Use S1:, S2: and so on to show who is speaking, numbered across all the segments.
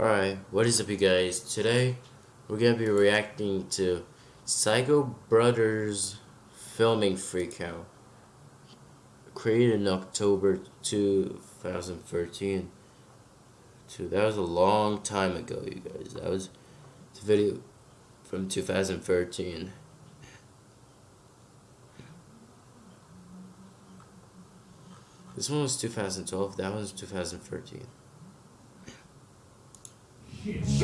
S1: Alright, what is up you guys? Today, we're gonna be reacting to Psycho Brothers Filming Freakout. Created in October 2013. Dude, that was a long time ago, you guys. That was the video from 2013. This one was 2012, that one was 2013.
S2: You just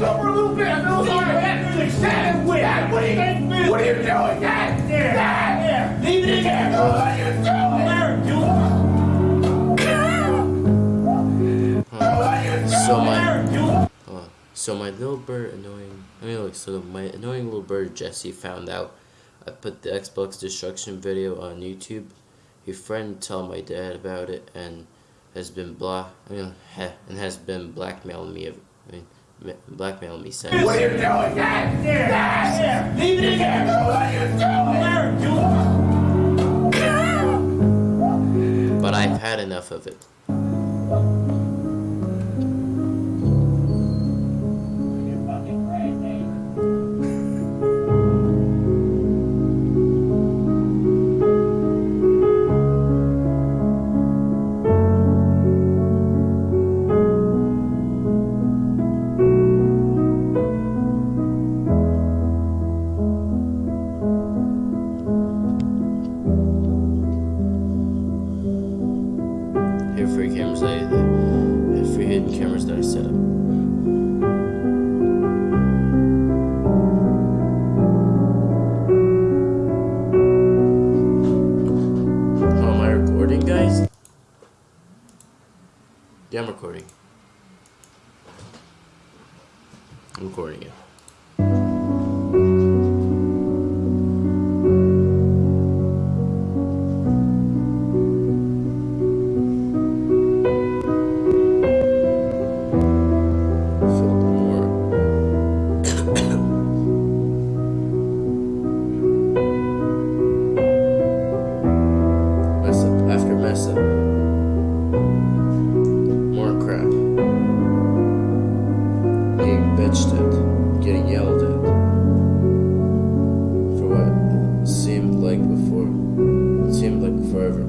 S2: go for a little bit. I feel sorry. Dad, Dad, what are you doing? What are you doing, Dad? Dad, leave it in there. What are you doing?
S1: So my, uh, so my little bird annoying. I mean, like, so my annoying little bird Jesse found out I put the Xbox destruction video on YouTube. His friend told my dad about it, and has been blah, I mean, ha, and has been blackmailing me. I mean, blackmailing me since.
S2: What are you doing? Dad, leave it in there. What are you doing?
S1: But I've had enough of it. Free cameras I have free hidden cameras that I set up. Oh, am I recording, guys? Yeah, I'm recording. I'm recording it. Bitched at, getting yelled at. For what? Seemed like before, seemed like forever,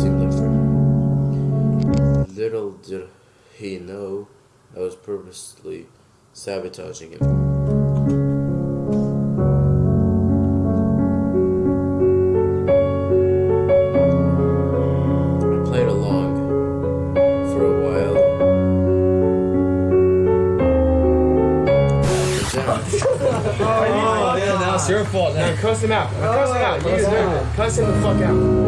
S1: seemed like forever. Little did he know I was purposely sabotaging him.
S3: Your fault. Now
S2: cuss him out. Now, cuss him out. You deserve it. Cuss him the fuck out.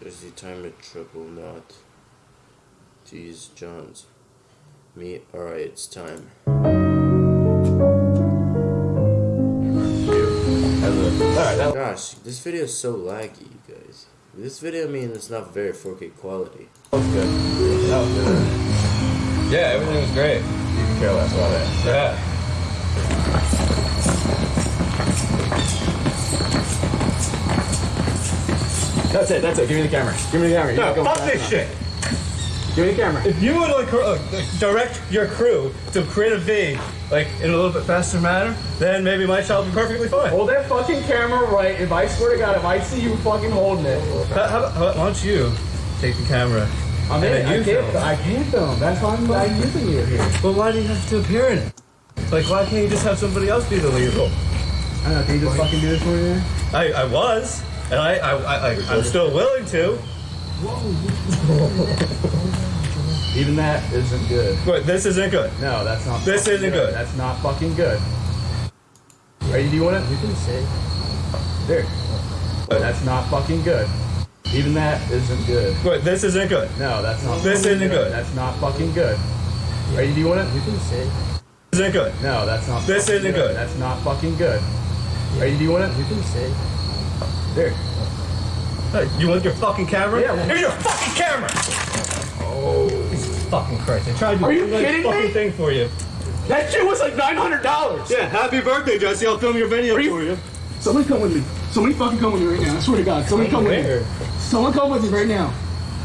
S1: There's the time of trouble not these Johns. Me, alright, it's time. Gosh, this video is so laggy, you guys. This video, I mean, it's not very 4K quality.
S3: That was good. That was good. Yeah, everything was great. You can care less about it. Yeah. That's it, that's it. Give me the camera. Give me the camera.
S2: no, fuck this shit.
S3: Give me the camera. If you would like uh, direct your crew to create a V like in a little bit faster manner, then maybe my child will be perfectly fine.
S2: Hold that fucking camera right. If I swear to God, if I see you fucking holding it,
S3: how, how, how, why don't you take the camera?
S2: I mean, I can't, I can't film. That's why I'm, I'm using you here.
S3: But why do you have to appear in it? Like, why can't you just have somebody else be the lead role?
S2: I don't know. Can you just fucking do this for me?
S3: I, I was, and I, I, I, I I'm still willing to.
S2: Even that isn't good.
S3: But this isn't good.
S2: No, that's not.
S3: This isn't good. good.
S2: That's not fucking good. Are you doing it?
S1: You can say.
S2: There. But that's not fucking good. Even that isn't good.
S3: But this isn't good.
S2: No, that's not.
S3: This isn't good. good.
S2: That's not fucking good. Are you doing it?
S1: You can say.
S3: This isn't good.
S2: No, that's not.
S3: This isn't good. good.
S2: That's not fucking good. Are you doing it?
S1: You can say.
S2: There.
S3: Hey, you want your fucking camera?
S2: Yeah. Well,
S3: Here's your fucking camera. Oh, Jesus fucking Christ! I tried to
S2: Are you
S3: do
S2: kidding
S3: fucking
S2: me?
S3: thing for you.
S2: That shit was like nine hundred dollars.
S3: Yeah. Happy birthday, Jesse! I'll film your video
S2: you,
S3: for you.
S2: Somebody come with me. Somebody fucking come with me right now. I swear to God. Somebody come with me. Someone come with me right now.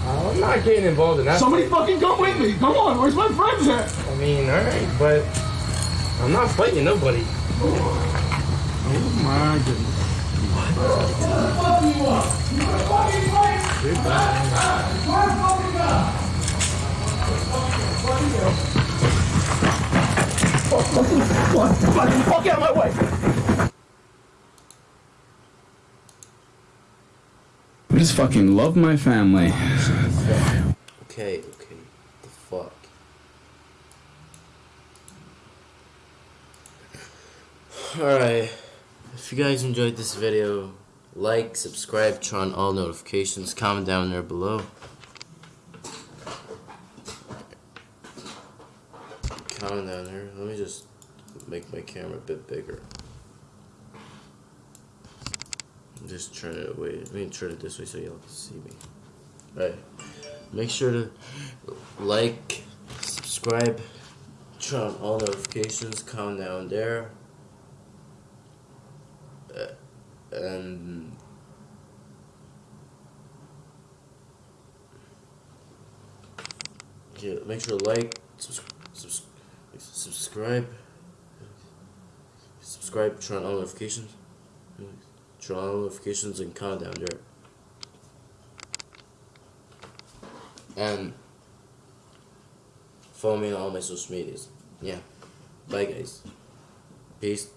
S3: I'm not getting involved in that.
S2: Somebody fucking come with me. Come on. Where's my friends at?
S3: I mean, alright, but I'm not fighting nobody.
S2: Oh my goodness.
S4: I just fucking love my family.
S1: Okay, okay. The fuck. Alright. If you guys enjoyed this video, like, subscribe, turn on all notifications, comment down there below. Comment down there. Let me just make my camera a bit bigger. Just turn it away. Let me turn it this way so y'all can see me. Alright. Make sure to like, subscribe, turn on all notifications, comment down there. Uh, and yeah, make sure to like, subs- subs- subscribe, subscribe, turn on notifications, turn on notifications, and comment down there. And um, follow me on all my social medias. Yeah. Bye guys. Peace.